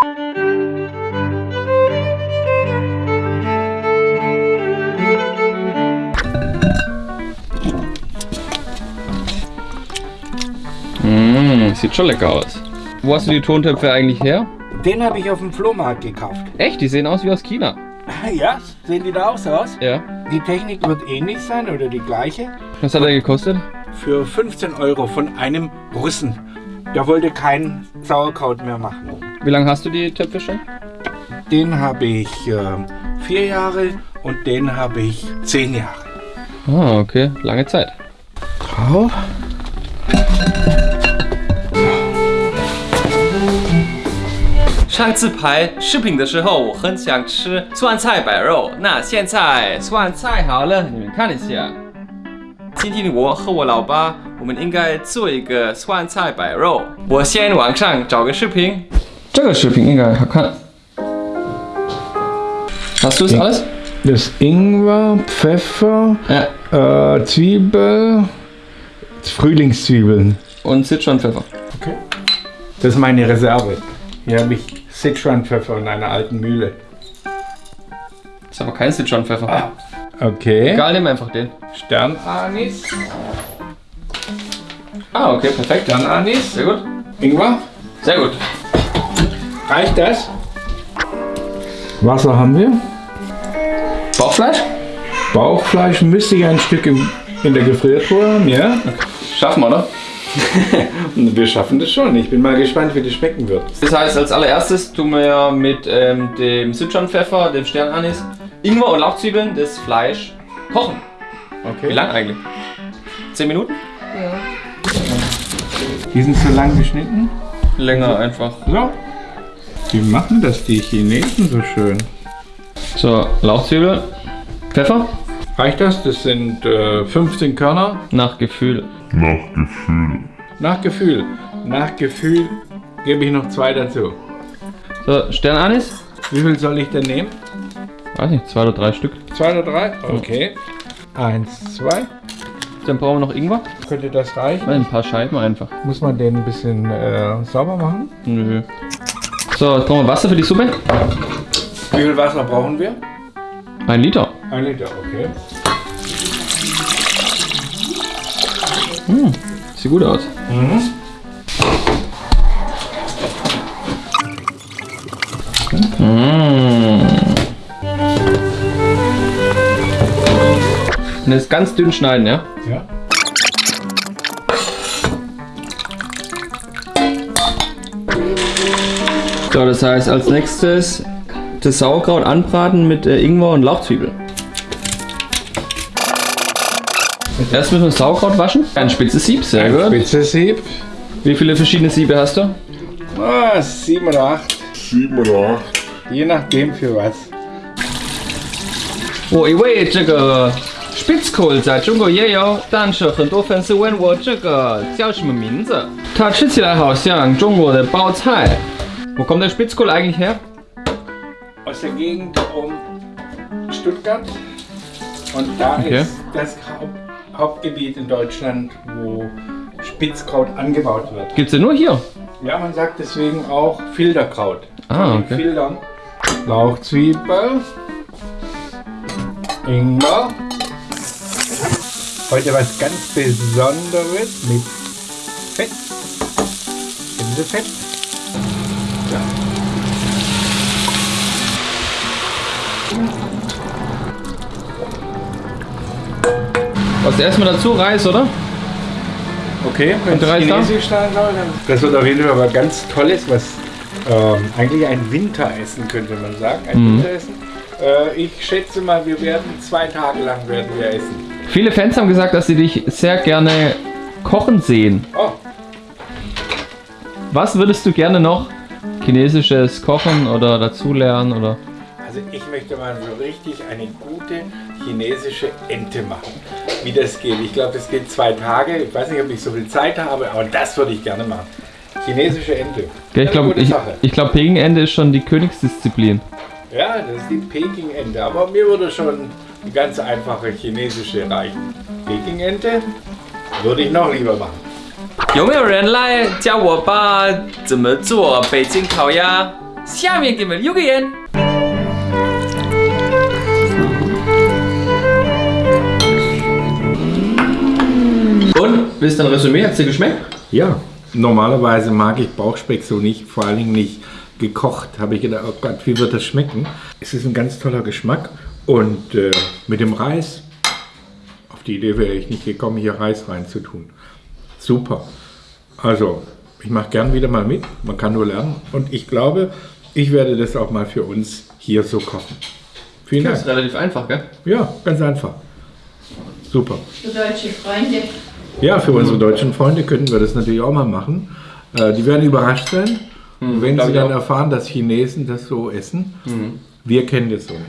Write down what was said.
Mmh, sieht schon lecker aus. Wo hast du die Tontöpfe eigentlich her? Den habe ich auf dem Flohmarkt gekauft. Echt? Die sehen aus wie aus China. Ja, sehen die da auch so aus? Ja. Die Technik wird ähnlich sein oder die gleiche. Was hat er gekostet? Für 15 Euro von einem Russen. Der wollte kein Sauerkraut mehr machen. Wie lange hast du die Töpfe schon? Den habe ich äh, vier Jahre und den habe ich zehn Jahre. Ah, okay. Lange Zeit. Drauf. 上次拍视频的时候，我很想吃酸菜白肉。那现在酸菜好了，你们看一下。今天我和我老爸，我们应该做一个酸菜白肉。我先网上找个视频。 这个视频应该好看。Hast du es alles? Das Ingwer, Pfeffer, Ja. äh, Zwiebel, Frühlingszwiebeln. Und Sichuan-Pfeffer. Okay. Das ist meine Reserve. Hier habe ich Sichuan-Pfeffer in einer alten Mühle. Ist aber kein Sichuan-Pfeffer. Okay. Egal, nimm einfach den. Sternanis. Ah, okay, perfekt. Sternanis. Sehr gut. Ingwer. Sehr gut. Reicht das? Wasser haben wir. Bauchfleisch? Bauchfleisch müsste ich ein Stück im, in der Gefriertruhe haben, ja? Schaffen wir, oder? Wir schaffen das schon. Ich bin mal gespannt, wie das schmecken wird. Das heißt, als allererstes tun wir mit ähm, dem Sichuan-Pfeffer, dem Sternanis, Ingwer und Lauchzwiebeln das Fleisch kochen. Wie Okay. lang eigentlich? 10 Minuten? Die sind zu lang geschnitten. Länger einfach. So. Wie machen das die Chinesen so schön? So, Lauchzwiebel, Pfeffer, Reicht das? Das sind äh, 15 Körner. nach Gefühl. Nach Gefühl. Nach Gefühl gebe ich noch zwei dazu. So, Sternanis, Wie viel soll ich denn nehmen? weiß nicht, zwei oder drei Stück. Zwei oder drei? Okay. Eins, zwei. Dann brauchen wir noch Ingwer. Könnte das reichen? Ein paar Scheiben einfach. Muss man den ein bisschen äh, sauber machen? Nö. So, jetzt brauchen wir Wasser für die Suppe. Wie viel Wasser brauchen wir? Ein Liter. Ein Liter, okay. Sieht gut aus. Mm. Und jetzt ganz dünn schneiden, ja? Ja. So, das heißt als nächstes das Sauerkraut anbraten mit äh, Ingwer und Lauchzwiebel. Erst müssen wir das Sauerkraut waschen. Ein spitzes Sieb, sehr gut. Spitzes Sieb. Wie viele verschiedene Siebe hast du? Ah, sieben oder acht. Sieben oder acht. Je nachdem für was. 我以为这个 Spitzkohl 在中国也有，但是很多粉丝问我这个叫什么名字。它吃起来好像中国的包菜。 Wo kommt der Spitzkohl eigentlich her? Aus der Gegend um Stuttgart. Und da Okay. ist das Haupt Hauptgebiet in Deutschland, wo Spitzkraut angebaut wird. Gibt's den nur hier? Ja, man sagt deswegen auch Filterkraut. Ah, den okay. Filtern. Lauchzwiebel. Ingwer. Heute was ganz Besonderes mit Fett. Gänsefett. Was erstmal dazu Reis, oder? Okay, wenn es chinesisch sein soll, dann... Das wird auf jeden Fall was ganz Tolles, was ähm, eigentlich ein Winteressen könnte man sagen. Ein Mhm. Winteressen. Äh, ich schätze mal, wir werden zwei Tage lang werden wir essen. Viele Fans haben gesagt, dass sie dich sehr gerne kochen sehen. Oh, Was würdest du gerne noch chinesisches kochen oder dazulernen oder? also ich möchte mal so richtig eine gute chinesische Ente machen. Wie das geht. Ich glaube, das geht zwei Tage. Ich weiß nicht, ob ich so viel Zeit habe, aber das würde ich gerne machen. Chinesische Ente. Ja, ich Eine glaube, gute ich, Sache. ich glaube, Peking-Ente ist schon die Königsdisziplin. Ja, das ist die Peking-Ente. Aber mir würde schon die ganz einfache chinesische reichen. Peking-Ente würde ich noch lieber machen. 有没有人来教我爸怎么做北京烤鸭？ 下面给你们留个言。 Und, willst du ein Resümee? Hat es dir geschmeckt? Ja, normalerweise mag ich Bauchspeck so nicht, vor allen Dingen nicht gekocht. Habe ich gedacht, oh Gott, wie wird das schmecken? Es ist ein ganz toller Geschmack und äh, mit dem Reis, auf die Idee wäre ich nicht gekommen, hier Reis reinzutun. Super. Also, ich mache gern wieder mal mit, man kann nur lernen und ich glaube, ich werde das auch mal für uns hier so kochen. Vielen Das Dank. ist relativ einfach, gell? Ja, ganz einfach. Super. Für deutsche Freunde. Ja, für unsere deutschen Freunde könnten wir das natürlich auch mal machen. Äh, die werden überrascht sein, wenn glaub sie dann erfahren, dass Chinesen das so essen. Wir kennen das so nicht.